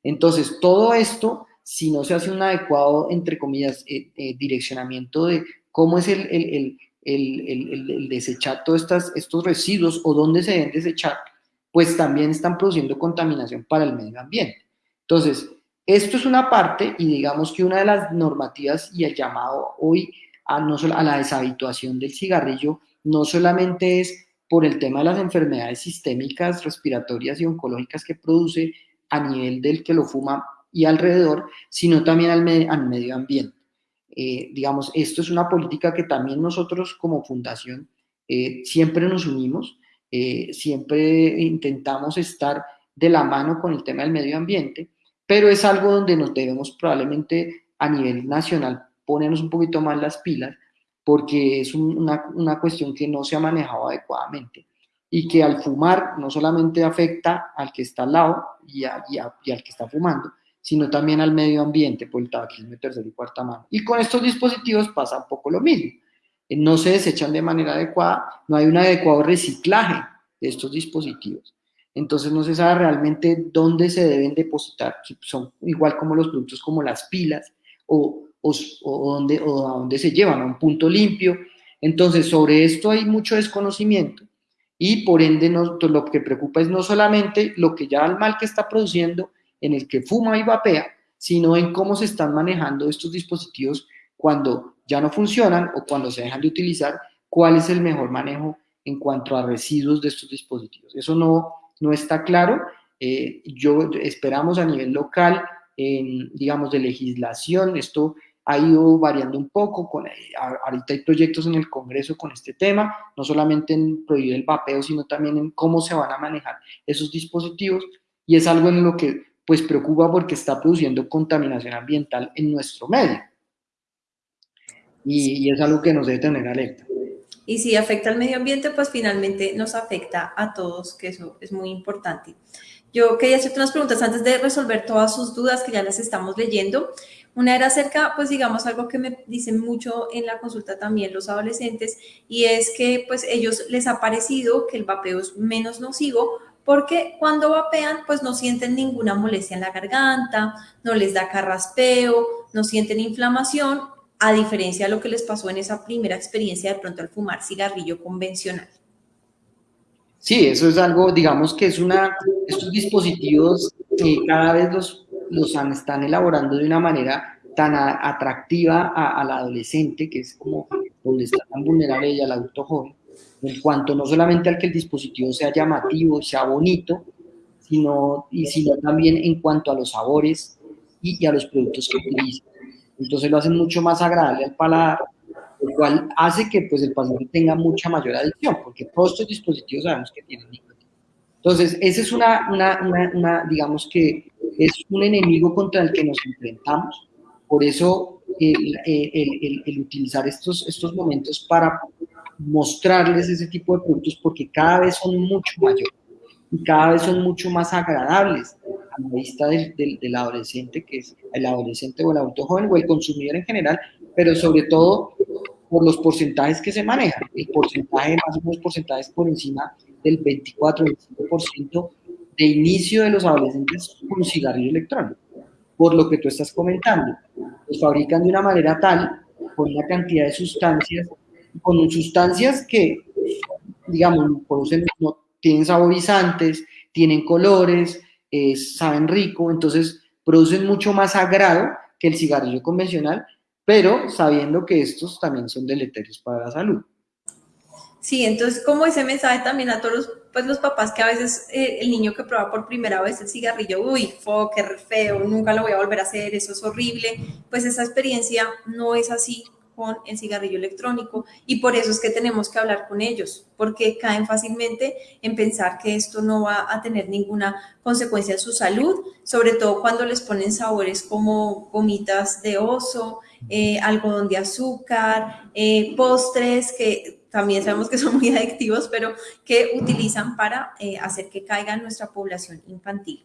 Entonces, todo esto, si no se hace un adecuado, entre comillas, eh, eh, direccionamiento de cómo es el, el, el, el desechar todos estas, estos residuos o dónde se deben desechar, pues también están produciendo contaminación para el medio ambiente. Entonces, esto es una parte y digamos que una de las normativas y el llamado hoy a, no a la deshabituación del cigarrillo no solamente es por el tema de las enfermedades sistémicas, respiratorias y oncológicas que produce a nivel del que lo fuma y alrededor, sino también al, medio ambiente. Eh, digamos, esto es una política que también nosotros como fundación eh, siempre nos unimos, eh, siempre intentamos estar de la mano con el tema del medio ambiente pero es algo donde nos debemos probablemente a nivel nacional ponernos un poquito más las pilas porque es una, una cuestión que no se ha manejado adecuadamente y que al fumar no solamente afecta al que está al lado y, al que está fumando, sino también al medio ambiente por el tabaquismo de tercera y cuarta mano. Y con estos dispositivos pasa un poco lo mismo. Eh, no se desechan de manera adecuada, no hay un adecuado reciclaje de estos dispositivos. Entonces no se sabe realmente dónde se deben depositar, son igual como los productos como las pilas o, o, dónde, o a dónde se llevan, a un punto limpio. Entonces sobre esto hay mucho desconocimiento y por ende lo que preocupa es no solamente lo que ya el mal que está produciendo en el que fuma y vapea, sino en cómo se están manejando estos dispositivos cuando ya no funcionan o cuando se dejan de utilizar, cuál es el mejor manejo en cuanto a residuos de estos dispositivos. Eso no, no está claro. Eh, yo esperamos a nivel local, digamos, de legislación, esto ha ido variando un poco, con, eh, ahorita hay proyectos en el Congreso con este tema, no solamente en prohibir el vapeo, sino también en cómo se van a manejar esos dispositivos, y es algo en lo que pues preocupa porque está produciendo contaminación ambiental en nuestro medio. Y, y es algo que nos debe tener alerta. Y si afecta al medio ambiente, pues finalmente nos afecta a todos, que eso es muy importante. Yo quería hacerte unas preguntas antes de resolver todas sus dudas que ya las estamos leyendo. Una era acerca, pues digamos, algo que me dicen mucho en la consulta también los adolescentes, y es que pues ellos les ha parecido que el vapeo es menos nocivo porque cuando vapean pues no sienten ninguna molestia en la garganta, no les da carraspeo, no sienten inflamación, a diferencia de lo que les pasó en esa primera experiencia de pronto al fumar cigarrillo convencional. Sí, eso es algo, digamos que es una, estos dispositivos cada vez los, los están elaborando de una manera tan atractiva al adolescente, que es como donde está tan vulnerable ella, al adulto joven, en cuanto no solamente al que el dispositivo sea llamativo, sea bonito, sino, y sino también en cuanto a los sabores y, y a los productos que utiliza. Entonces lo hacen mucho más agradable al paladar lo cual hace que pues, el paciente tenga mucha mayor adicción, porque todos estos dispositivos sabemos que tienen nicotina. Entonces, ese es una, una, una, digamos que es un enemigo contra el que nos enfrentamos, por eso el, el, el, utilizar estos, estos momentos para mostrarles ese tipo de productos, porque cada vez son mucho mayores y cada vez son mucho más agradables la vista del, del, del adolescente, que es el adolescente o el adulto joven o el consumidor en general, pero sobre todo por los porcentajes que se manejan. El porcentaje, más o menos porcentajes por encima del 24-25% de inicio de los adolescentes con cigarrillo electrónico. Por lo que tú estás comentando, los fabrican de una manera tal, con una cantidad de sustancias, con sustancias que, digamos, producen, no, tienen saborizantes, tienen colores, saben rico, entonces producen mucho más agrado que el cigarrillo convencional pero sabiendo que estos también son deleterios para la salud. Sí, entonces como ese mensaje también a todos los, pues, los papás que a veces eh, el niño que prueba por primera vez el cigarrillo, uy, fo, qué feo, nunca lo voy a volver a hacer, eso es horrible, pues esa experiencia no es así con el cigarrillo electrónico y por eso es que tenemos que hablar con ellos, porque caen fácilmente en pensar que esto no va a tener ninguna consecuencia en su salud, sobre todo cuando les ponen sabores como gomitas de oso, eh, algodón de azúcar, eh, postres que también sabemos que son muy adictivos, pero que utilizan para eh, hacer que caiga nuestra población infantil.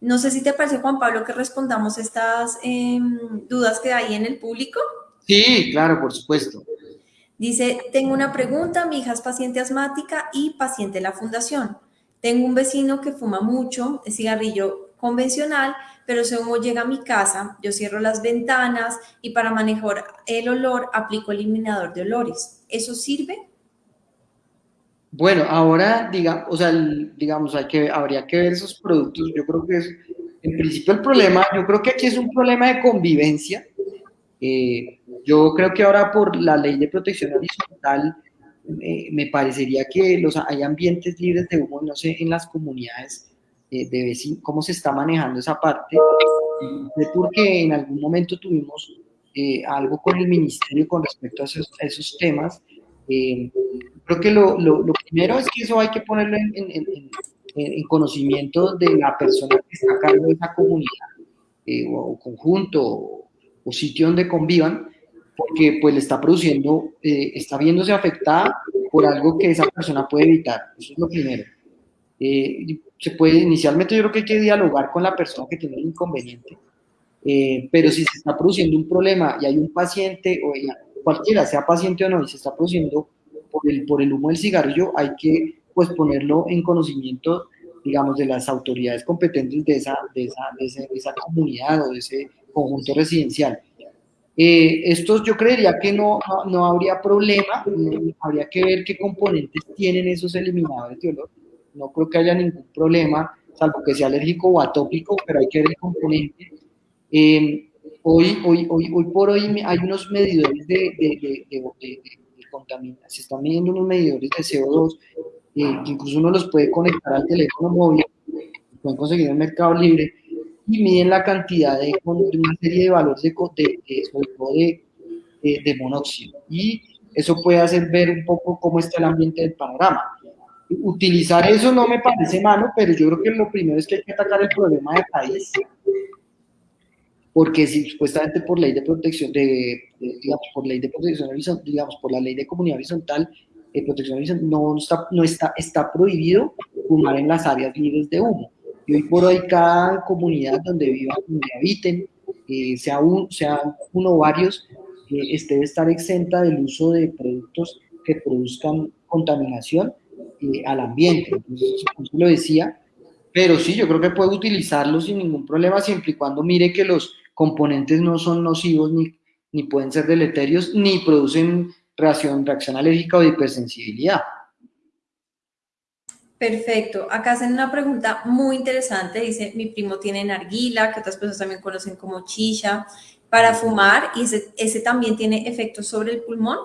No sé si te parece, Juan Pablo, que respondamos estas em, dudas que hay en el público. Sí, claro, por supuesto. Dice, tengo una pregunta, mi hija es paciente asmática y paciente de la fundación. Tengo un vecino que fuma mucho, el cigarrillo convencional, pero según llega a mi casa, yo cierro las ventanas y para manejar el olor aplico eliminador de olores. ¿Eso sirve? Bueno, ahora, diga, o sea, digamos, hay que, habría que ver esos productos. Yo creo que es, en principio el problema, yo creo que aquí es un problema de convivencia eh, yo creo que ahora por la ley de protección horizontal eh, me parecería que los, hay ambientes libres de humo, no sé, en las comunidades eh, de vecinos, cómo se está manejando esa parte, porque en algún momento tuvimos algo con el ministerio con respecto a esos, temas. creo que lo, lo, primero es que eso hay que ponerlo en, en, en, conocimiento de la persona que está a cargo de esa comunidad o conjunto o sitio donde convivan, porque pues le está produciendo, eh, está viéndose afectada por algo que esa persona puede evitar. Eso es lo primero. Eh, se puede, inicialmente yo creo que hay que dialogar con la persona que tiene el inconveniente, eh, pero si se está produciendo un problema y hay un paciente, o cualquiera, sea paciente o no, y se está produciendo por el, por el humo del cigarrillo, hay que pues ponerlo en conocimiento, digamos, de las autoridades competentes de esa, de esa, de esa comunidad o de ese conjunto residencial. Eh, estos yo creería que no, no, habría problema, habría que ver qué componentes tienen esos eliminadores de olor. No creo que haya ningún problema, salvo que sea alérgico o atópico, pero hay que ver el componente. Eh, hoy, hoy, hoy, hoy por hoy hay unos medidores de, de, de, contaminación, se están midiendo unos medidores de CO2, eh, que incluso uno los puede conectar al teléfono móvil, pueden conseguir en mercado libre, y miden la cantidad de, una serie de valores de, de, de, monóxido. Y eso puede hacer ver un poco cómo está el ambiente del panorama. Utilizar eso no me parece malo, pero yo creo que lo primero es que hay que atacar el problema de país. Porque si supuestamente por ley de protección, de, digamos, por ley de protección horizontal, digamos, por la ley de comunidad horizontal, de protección horizontal, no está, no está, está prohibido fumar en las áreas libres de humo y hoy por hoy cada comunidad donde vivan, donde habiten, eh, sea, un, sea uno o varios, eh, este debe estar exenta del uso de productos que produzcan contaminación eh, al ambiente. Entonces, lo decía, pero sí, yo creo que puede utilizarlo sin ningún problema, siempre y cuando mire que los componentes no son nocivos ni, ni pueden ser deleterios, ni producen reacción, reacción alérgica o de hipersensibilidad. Perfecto. Acá hacen una pregunta muy interesante. Dice, mi primo tiene narguila, que otras personas también conocen como chicha, para fumar, y ese, también tiene efectos sobre el pulmón.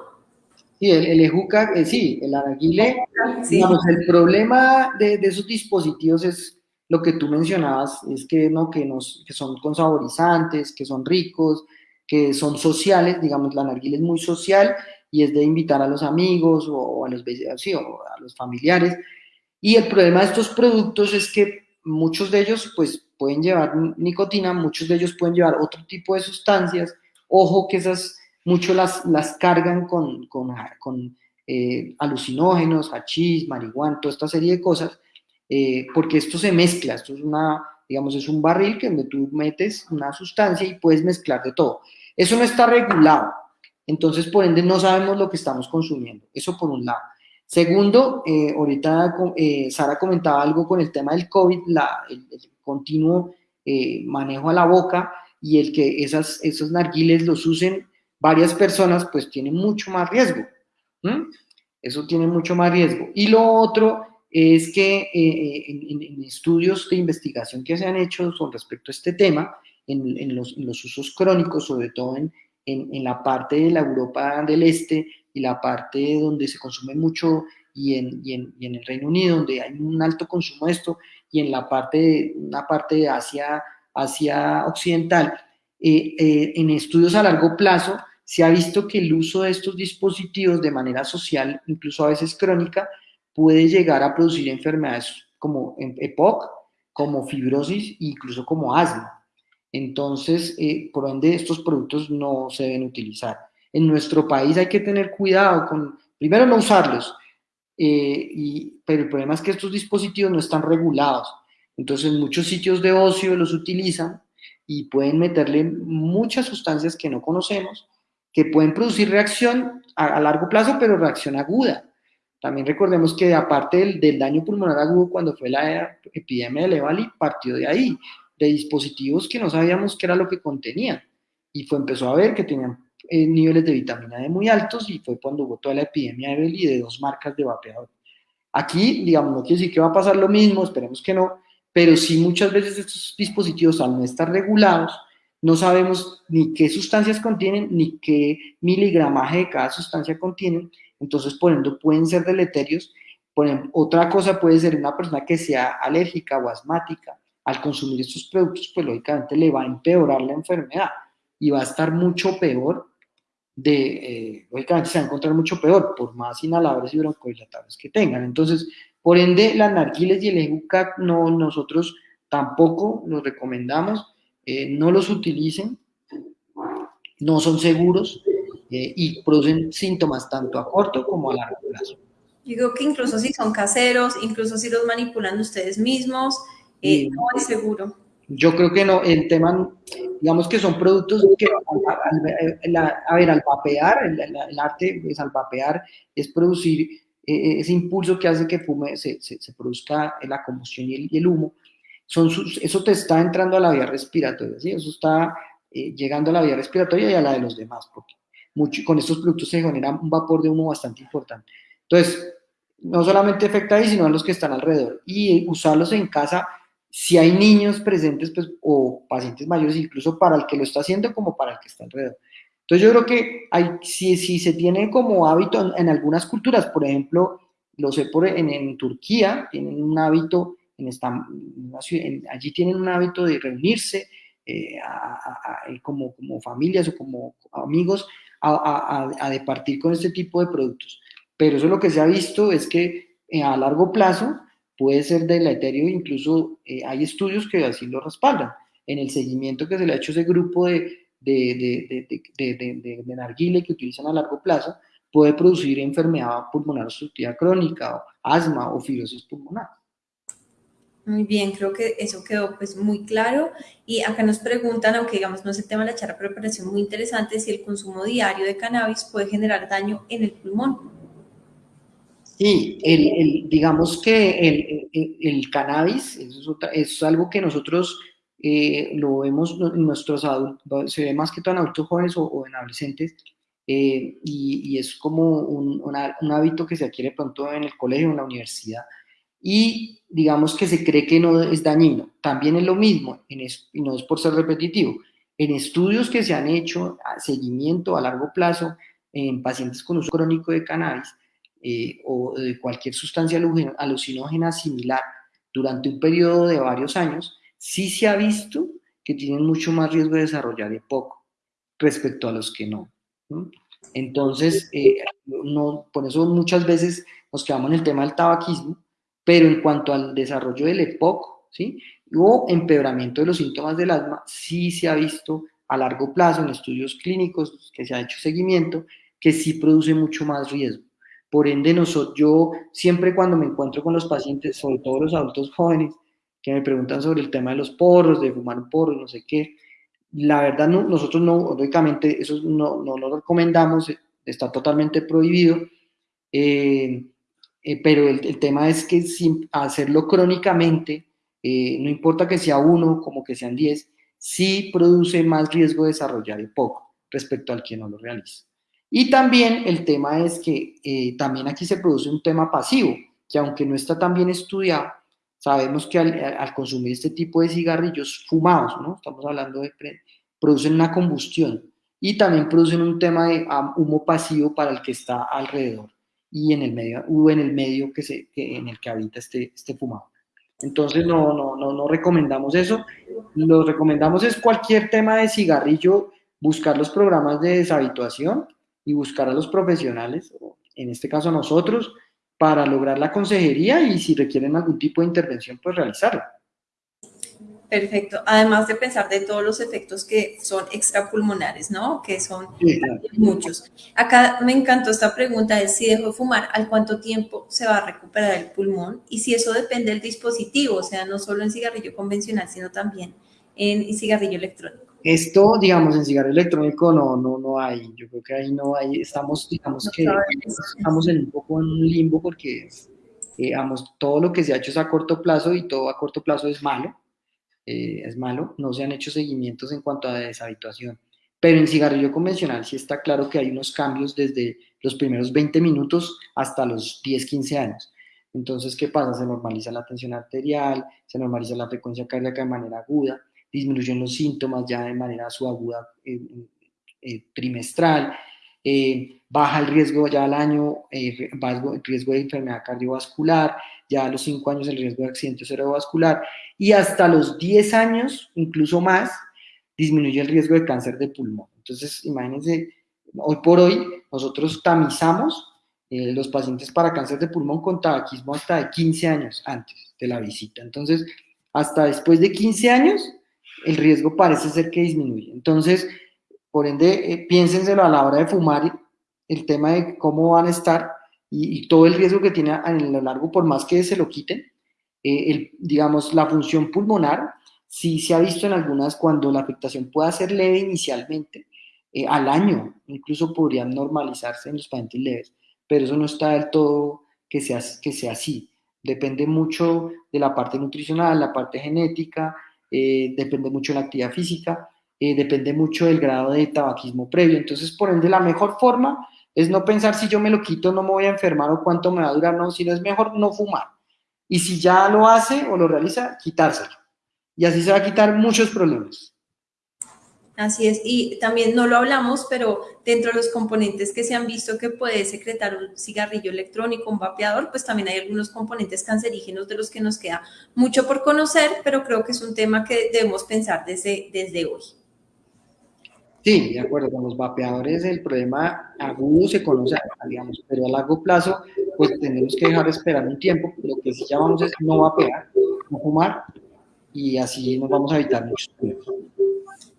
Sí, el, el ejuca, eh, sí, el narguile. Digamos, el problema de, esos dispositivos es lo que tú mencionabas, es que, ¿no? que, nos, que son con saborizantes, que son ricos, que son sociales, digamos, la narguile es muy social y es de invitar a los amigos o, a los, sí, o a los familiares y el problema de estos productos es que muchos de ellos pues pueden llevar nicotina, muchos de ellos pueden llevar otro tipo de sustancias. Ojo que esas muchos las, las cargan con, con, con eh, alucinógenos, hachís, marihuana, toda esta serie de cosas, eh, porque esto se mezcla, esto es una, digamos, es un barril que donde tú metes una sustancia y puedes mezclar de todo. Eso no está regulado, entonces por ende no sabemos lo que estamos consumiendo, eso por un lado. Segundo, eh, ahorita eh, Sara comentaba algo con el tema del COVID, el, continuo eh, manejo a la boca y el que esos narguiles los usen varias personas, pues tiene mucho más riesgo. Eso tiene mucho más riesgo. Y lo otro es que en, estudios de investigación que se han hecho con respecto a este tema, en, los, usos crónicos, sobre todo en, la parte de la Europa del Este y la parte donde se consume mucho y en, y en, y en el Reino Unido, donde hay un alto consumo de esto, y en la parte de, una parte de Asia, Occidental, eh, eh, en estudios a largo plazo se ha visto que el uso de estos dispositivos de manera social, incluso a veces crónica, puede llegar a producir enfermedades como EPOC, como fibrosis e incluso como asma. Entonces, eh, por ende, estos productos no se deben utilizar. En nuestro país hay que tener cuidado con, primero, no usarlos, eh, y, pero el problema es que estos dispositivos no están regulados. Entonces, muchos sitios de ocio los utilizan y pueden meterle muchas sustancias que no conocemos, que pueden producir reacción a, largo plazo, pero reacción aguda. También recordemos que aparte del, daño pulmonar agudo, cuando fue la epidemia de Levali, partió de ahí de dispositivos que no sabíamos qué era lo que contenían. Y fue, empezó a ver que tenían eh, niveles de vitamina D muy altos y fue cuando hubo toda la epidemia de Beli de dos marcas de vapeador. Aquí, digamos, no quiere decir que va a pasar lo mismo, esperemos que no, pero sí muchas veces estos dispositivos al no estar regulados, no sabemos ni qué sustancias contienen, ni qué miligramaje de cada sustancia contienen, entonces por pueden ser deleterios. Ejemplo, otra cosa puede ser una persona que sea alérgica o asmática, al consumir estos productos, pues lógicamente le va a empeorar la enfermedad y va a estar mucho peor de, eh, lógicamente se va a encontrar mucho peor, por más inhaladores y broncodilatadores que tengan. Entonces, por ende, las narquiles y el EUCAC no, nosotros tampoco los recomendamos, eh, no los utilicen, no son seguros, eh, y producen síntomas tanto a corto como a largo plazo. Yo creo que incluso si son caseros, incluso si los manipulan ustedes mismos, eh, no es seguro. Yo creo que no, el tema, digamos que son productos que, a, ver, al vapear, el, arte es al vapear, es producir eh, ese impulso que hace que fume, se, se, produzca la combustión y el, humo, son eso te está entrando a la vía respiratoria, ¿sí? eso está eh, llegando a la vía respiratoria y a la de los demás, porque con estos productos se genera un vapor de humo bastante importante. Entonces, no solamente afecta ahí, sino a los que están alrededor. Y usarlos en casa si hay niños presentes pues, o pacientes mayores, incluso para el que lo está haciendo como para el que está alrededor. Entonces yo creo que hay, si, si se tiene como hábito en, algunas culturas, por ejemplo, lo sé por, en, en Turquía, tienen un hábito, en esta, allí tienen un hábito de reunirse eh, como, como familias o como amigos a, a, departir con este tipo de productos. Pero eso lo que se ha visto es que eh, a largo plazo puede ser deleterio, incluso eh, hay estudios que así lo respaldan. En el seguimiento que se le ha hecho a ese grupo de, de, de, de, narguile que utilizan a largo plazo, puede producir enfermedad pulmonar obstructiva crónica, asma o fibrosis pulmonar. Muy bien, creo que eso quedó pues muy claro. Y acá nos preguntan, aunque digamos no es el tema de la charla, pero parece muy interesante, si el consumo diario de cannabis puede generar daño en el pulmón. Sí, el, digamos que el, cannabis es, algo que nosotros eh, lo vemos en nuestros adultos, se ve más que todo en adultos jóvenes o, en adolescentes, eh, y, es como un, un, hábito que se adquiere pronto en el colegio o en la universidad, y digamos que se cree que no es dañino. También es lo mismo, en y no es por ser repetitivo, en estudios que se han hecho a seguimiento a largo plazo en pacientes con uso crónico de cannabis, eh, o de cualquier sustancia alucinógena similar durante un periodo de varios años, sí se ha visto que tienen mucho más riesgo de desarrollar EPOC respecto a los que no. Entonces, eh, no, por eso muchas veces nos quedamos en el tema del tabaquismo, pero en cuanto al desarrollo del EPOC, ¿sí? o empeoramiento de los síntomas del asma, sí se ha visto a largo plazo en estudios clínicos que se ha hecho seguimiento, que sí produce mucho más riesgo. Por ende, nosotros, yo siempre cuando me encuentro con los pacientes, sobre todo los adultos jóvenes, que me preguntan sobre el tema de los porros, de fumar porros, no sé qué, la verdad no, nosotros no, lógicamente eso no, no lo recomendamos, está totalmente prohibido, eh, eh, pero el, tema es que sin hacerlo crónicamente, eh, no importa que sea uno como que sean diez, sí produce más riesgo de desarrollar el poco respecto al que no lo realiza. Y también el tema es que eh, también aquí se produce un tema pasivo, que aunque no está tan bien estudiado, sabemos que al, consumir este tipo de cigarrillos fumados, ¿no? Estamos hablando de, producen una combustión y también producen un tema de humo pasivo para el que está alrededor y en el medio, o en el medio que se, en el que habita este, este fumado. Entonces no, no, no, no recomendamos eso. Lo recomendamos es cualquier tema de cigarrillo, buscar los programas de deshabituación y buscar a los profesionales, en este caso nosotros, para lograr la consejería y si requieren algún tipo de intervención, pues realizarla. Perfecto. Además de pensar de todos los efectos que son extrapulmonares, ¿no? Que son muchos. Acá me encantó esta pregunta de si dejo de fumar, ¿al cuánto tiempo se va a recuperar el pulmón? Y si eso depende del dispositivo, o sea, no solo en cigarrillo convencional, sino también en cigarrillo electrónico. Esto, digamos, en cigarro electrónico no, no, no hay. Yo creo que ahí no hay. Estamos, digamos que estamos en un poco en un limbo porque, digamos, todo lo que se ha hecho es a corto plazo y todo a corto plazo es malo. Eh, es malo. No se han hecho seguimientos en cuanto a deshabituación. Pero en cigarrillo convencional sí está claro que hay unos cambios desde los primeros 20 minutos hasta los 10, 15 años. Entonces, ¿qué pasa? Se normaliza la tensión arterial, se normaliza la frecuencia cardíaca de manera aguda, disminuyen los síntomas ya de manera subaguda eh, eh, trimestral, eh, baja el riesgo ya al año, el riesgo de enfermedad cardiovascular, ya a los 5 años el riesgo de accidente cerebrovascular y hasta los 10 años, incluso más, disminuye el riesgo de cáncer de pulmón. Entonces, imagínense, hoy por hoy nosotros tamizamos los pacientes para cáncer de pulmón con tabaquismo hasta de 15 años antes de la visita. Entonces, hasta después de 15 años, el riesgo parece ser que disminuye. Entonces, Por ende, eh, piénsenselo a la hora de fumar, el tema de cómo van a estar y, todo el riesgo que tiene a lo largo, por más que se lo quiten. Eh, digamos, la función pulmonar sí se ha visto en algunas cuando la afectación pueda ser leve inicialmente, eh, al año incluso podrían normalizarse en los pacientes leves, pero eso no está del todo que sea, que sea así. Depende mucho de la parte nutricional, la parte genética, eh, depende mucho de la actividad física, eh, depende mucho del grado de tabaquismo previo. Entonces, por ende, la mejor forma es no pensar si yo me lo quito no me voy a enfermar o cuánto me va a durar, no, sino es mejor no fumar. Y si ya lo hace o lo realiza, quitárselo. Y así se va a quitar muchos problemas. Así es, y también no lo hablamos, pero dentro de los componentes que se han visto que puede secretar un cigarrillo electrónico, un vapeador, pues también hay algunos componentes cancerígenos de los que nos queda mucho por conocer, pero creo que es un tema que debemos pensar desde, desde hoy. Sí, de acuerdo, con los vapeadores el problema agudo se conoce, digamos, pero a largo plazo pues tenemos que dejar esperar un tiempo, lo que sí llamamos es no vapear, no fumar, y así nos vamos a evitar muchos problemas.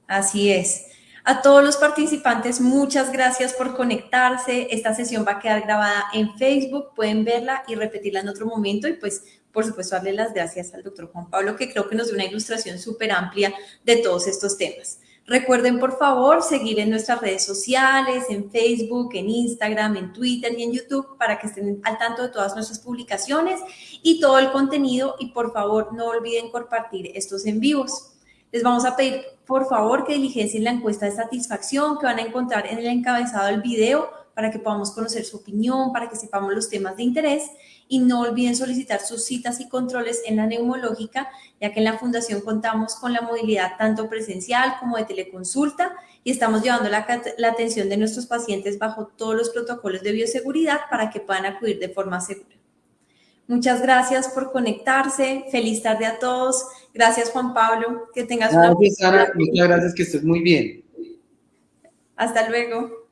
Así es. A todos los participantes, muchas gracias por conectarse. Esta sesión va a quedar grabada en Facebook, pueden verla y repetirla en otro momento y pues por supuesto darle las gracias al doctor Juan Pablo que creo que nos dio una ilustración súper amplia de todos estos temas. Recuerden por favor seguir en nuestras redes sociales, en Facebook, en Instagram, en Twitter y en YouTube para que estén al tanto de todas nuestras publicaciones y todo el contenido y por favor no olviden compartir estos en vivos. Les vamos a pedir, por favor, que diligencien la encuesta de satisfacción que van a encontrar en el encabezado del video para que podamos conocer su opinión, para que sepamos los temas de interés y no olviden solicitar sus citas y controles en la neumológica, ya que en la Fundación contamos con la movilidad tanto presencial como de teleconsulta y estamos llevando la, la atención de nuestros pacientes bajo todos los protocolos de bioseguridad para que puedan acudir de forma segura. Muchas gracias por conectarse. Feliz tarde a todos. Gracias, Juan Pablo. Que tengas una... Gracias, Sara. Muchas gracias, que estés muy bien. Hasta luego.